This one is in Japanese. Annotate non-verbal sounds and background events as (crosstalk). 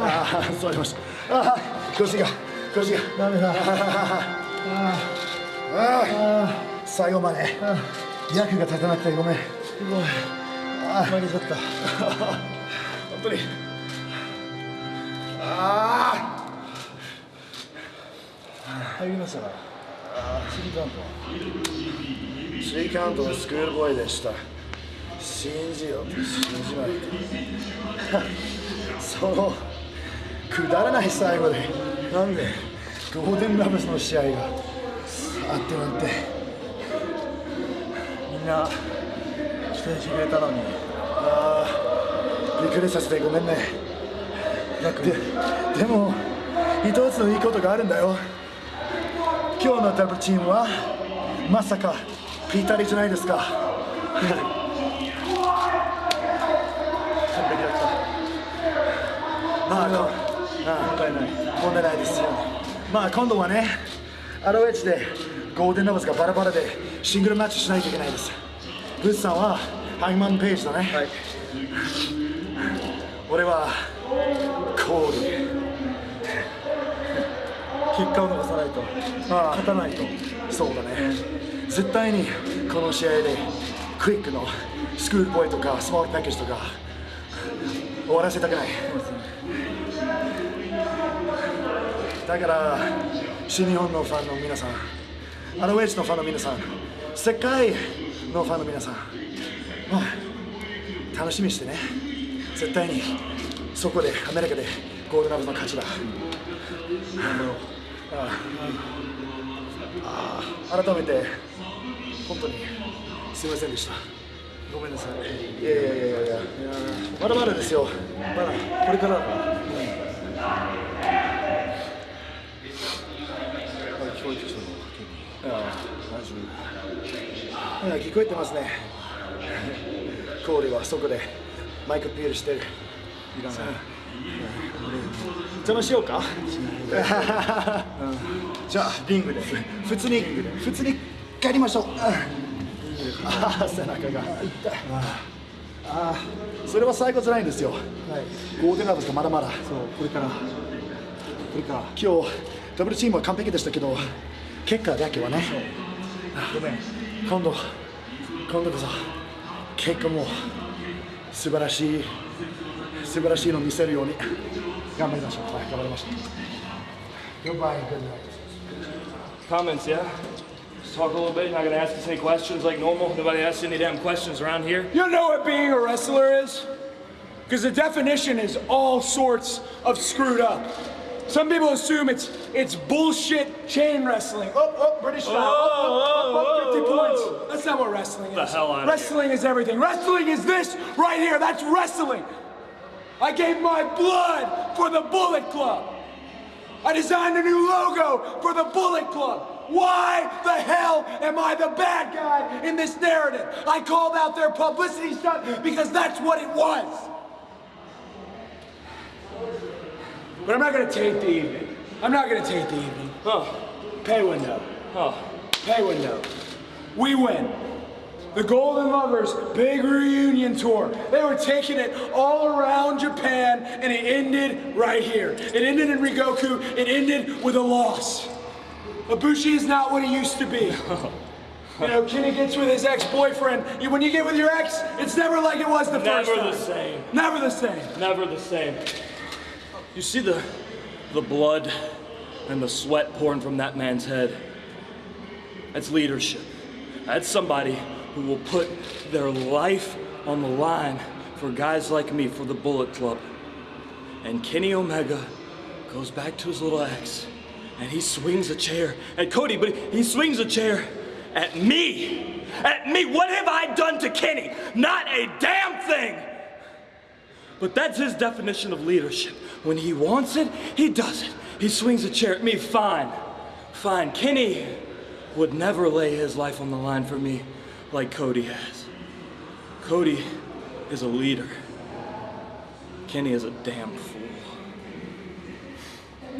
ああ座りましたああ腰が腰がダメだああああ最後まで役が立たなくてごめんすごい負けちゃった本当にああ入りましたからスリーカウントスリーカウントのスクールボーイでした信じよ。信じまいそのくだらない最後で。なんでゴールデンラブスの試合があってなんて。みんな期待してくれたのに。ああびっくりさせてごめんね。ででも一つのいいことがあるんだよ。今日のダブルチームはまさかピータリじゃないですか (laughs) 完璧だったまあこ問題ない問題ないですよ。まあ今度はねアロエッジでゴールデンラブスがバラバラでシングルマッチしないといけないです。ブースさんはハイマンページだね、はい。俺はコール。結果を残さないと。勝たないと。そうだね。絶対にこの試合でクイックのスクールボーイとかスモールパッケージとか終わらせたくない。だから新日本のファンの皆さんアロエッジのファンの皆さん世界のファンの皆さん、楽しみにしてね。絶対にそこでアメリカでゴールドラブの勝ちだ。あああ改めて本当にすみませんでした。ごめんなさい。いやいやいやいやいやまだまだですよ。まだこれからだから。聞こえてきたのあ大丈あ聞こえてますね。コーリはそこでマイクピールしてる。夫いらない。邪魔しようか？(laughs) じゃあリングで。普通に普通に帰りましょうあ (laughs) あ背中が。痛いああそれは最後じゃないんですよ。はい。ゴールデンラブスがまだまだ。そうこれから。これから。今日ダブルチームは完璧でしたけど結果だけはね。ごめん。今度今度こそ結果も素晴らしい素晴らしいのを見せるように。頑張りましょう。はい頑張りましょう。Goodbye and good night. Comments, yeah? Let's talk a little bit. You're not gonna ask us any questions like normal. Nobody asks you any damn questions around here. You know what being a wrestler is? Because the definition is all sorts of screwed up. Some people assume it's it's bullshit chain wrestling. Oh, oh, British style. Oh, oh, oh, 50 points. That's not what wrestling is. The hell here. wrestling is everything. Wrestling is this right here. That's wrestling. I gave my blood for the Bullet Club. I designed a new logo for the Bullet Club. Why the hell am I the bad guy in this narrative? I called out their publicity stunt because that's what it was. But I'm not gonna taint the evening. I'm not gonna taint the evening. Oh, Pay window. oh. Pay window. We win. The Golden Lovers big reunion tour. They were taking it all around Japan and it ended right here. It ended in Rigoku. It ended with a loss. Ibushi is not what he used to be. You know, Kenny gets with his ex-boyfriend. You- When you get with your ex, it's never like it was the first time. Never the same. Never the same. Never the same. You see the the blood and the sweat pouring from that man's head. That's leadership. That's somebody who will put their life on the line for guys like me for the Bullet Club. And Kenny Omega goes back to his little ex and he swings a chair at Cody, but he swings a chair at me. At me. What have I done to Kenny? Not a damn thing. But that's his definition of leadership. When he wants it, he does it. He swings a chair at me, fine. Fine. Kenny would never lay his life on the line for me like Cody has. Cody is a leader. Kenny is a damn fool.